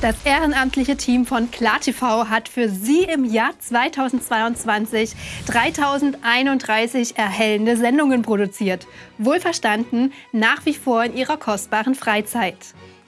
Das ehrenamtliche Team von KlarTV hat für Sie im Jahr 2022 3031 erhellende Sendungen produziert. Wohlverstanden, nach wie vor in Ihrer kostbaren Freizeit.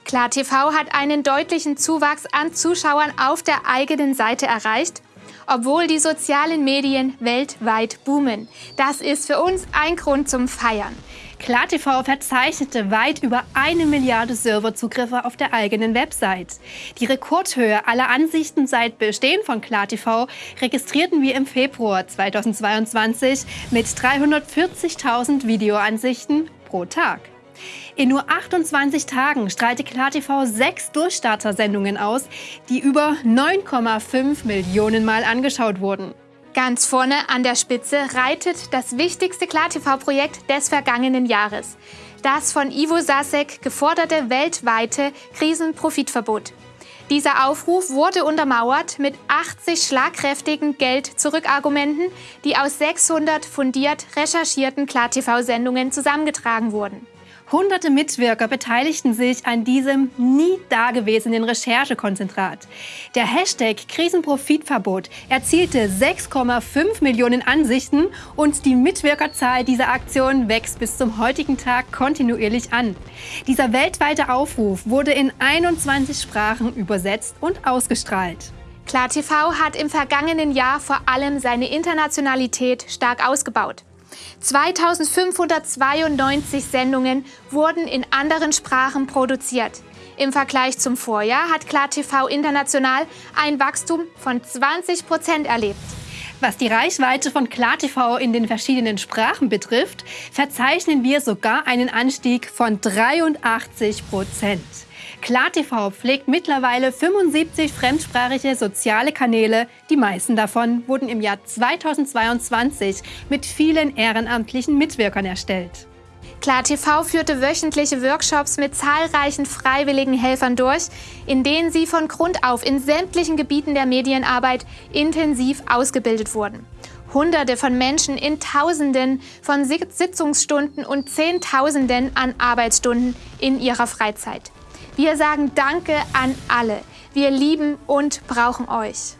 KlarTV hat einen deutlichen Zuwachs an Zuschauern auf der eigenen Seite erreicht, obwohl die sozialen Medien weltweit boomen. Das ist für uns ein Grund zum Feiern. KlarTV verzeichnete weit über eine Milliarde Serverzugriffe auf der eigenen Website. Die Rekordhöhe aller Ansichten seit Bestehen von KlarTV registrierten wir im Februar 2022 mit 340.000 Videoansichten pro Tag. In nur 28 Tagen strahlte KlarTV sechs Durchstarter-Sendungen aus, die über 9,5 Millionen Mal angeschaut wurden. Ganz vorne an der Spitze reitet das wichtigste KlarTV-Projekt des vergangenen Jahres. Das von Ivo Sasek geforderte weltweite Krisenprofitverbot. Dieser Aufruf wurde untermauert mit 80 schlagkräftigen Geld-Zurück-Argumenten, die aus 600 fundiert recherchierten KlarTV-Sendungen zusammengetragen wurden. Hunderte Mitwirker beteiligten sich an diesem nie dagewesenen Recherchekonzentrat. Der Hashtag Krisenprofitverbot erzielte 6,5 Millionen Ansichten und die Mitwirkerzahl dieser Aktion wächst bis zum heutigen Tag kontinuierlich an. Dieser weltweite Aufruf wurde in 21 Sprachen übersetzt und ausgestrahlt. KlarTV hat im vergangenen Jahr vor allem seine Internationalität stark ausgebaut. 2592 Sendungen wurden in anderen Sprachen produziert. Im Vergleich zum Vorjahr hat KlarTV international ein Wachstum von 20 Prozent erlebt. Was die Reichweite von KlarTV in den verschiedenen Sprachen betrifft, verzeichnen wir sogar einen Anstieg von 83 Prozent. KlarTV pflegt mittlerweile 75 fremdsprachige soziale Kanäle. Die meisten davon wurden im Jahr 2022 mit vielen ehrenamtlichen Mitwirkern erstellt. KlarTV führte wöchentliche Workshops mit zahlreichen freiwilligen Helfern durch, in denen sie von Grund auf in sämtlichen Gebieten der Medienarbeit intensiv ausgebildet wurden. Hunderte von Menschen in Tausenden von Sitzungsstunden und Zehntausenden an Arbeitsstunden in ihrer Freizeit. Wir sagen Danke an alle. Wir lieben und brauchen euch.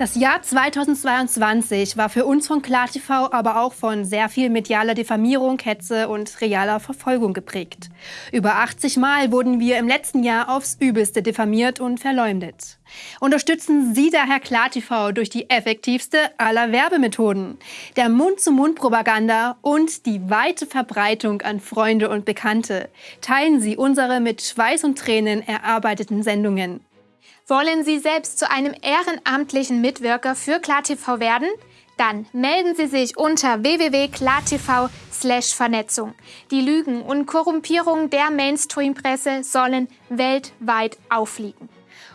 Das Jahr 2022 war für uns von KlarTV aber auch von sehr viel medialer Diffamierung, Hetze und realer Verfolgung geprägt. Über 80 Mal wurden wir im letzten Jahr aufs Übelste diffamiert und verleumdet. Unterstützen Sie daher KlarTV durch die effektivste aller Werbemethoden, der Mund-zu-Mund-Propaganda und die weite Verbreitung an Freunde und Bekannte. Teilen Sie unsere mit Schweiß und Tränen erarbeiteten Sendungen. Wollen Sie selbst zu einem ehrenamtlichen Mitwirker für KlarTV werden? Dann melden Sie sich unter www.klartv/vernetzung. Die Lügen und Korrumpierung der Mainstream-Presse sollen weltweit auffliegen.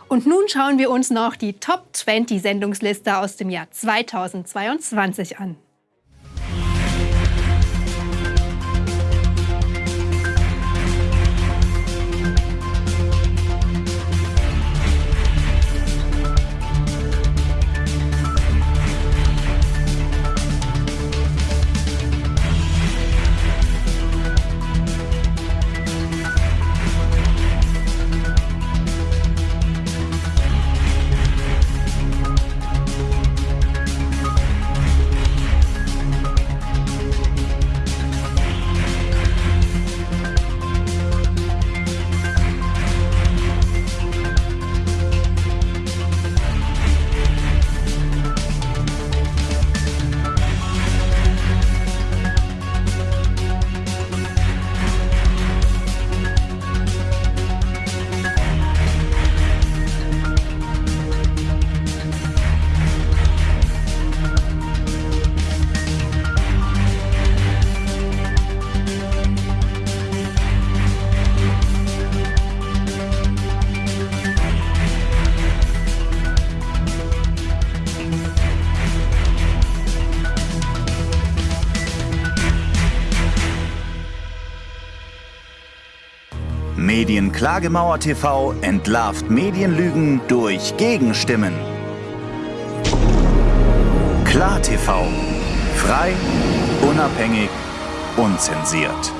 Und nun schauen wir uns noch die Top 20 Sendungsliste aus dem Jahr 2022 an. Medienklagemauer TV entlarvt Medienlügen durch Gegenstimmen. Klar TV. Frei, unabhängig, unzensiert.